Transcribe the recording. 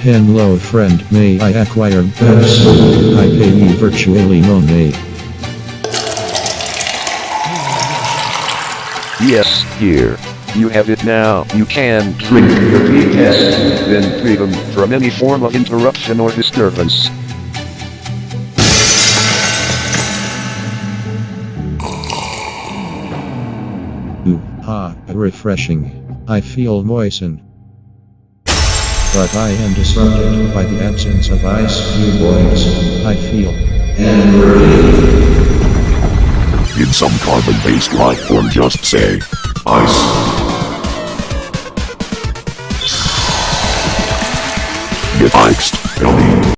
Hello friend, may I acquire books? I pay you virtually money. Yes, here. You have it now. You can drink the tea test, then freedom from any form of interruption or disturbance. Ooh, ah, refreshing. I feel moistened. But I am disrupted by the absence of ice, you boys. I feel angry. In some carbon-based life form just say, ice. Get iced, Ellie.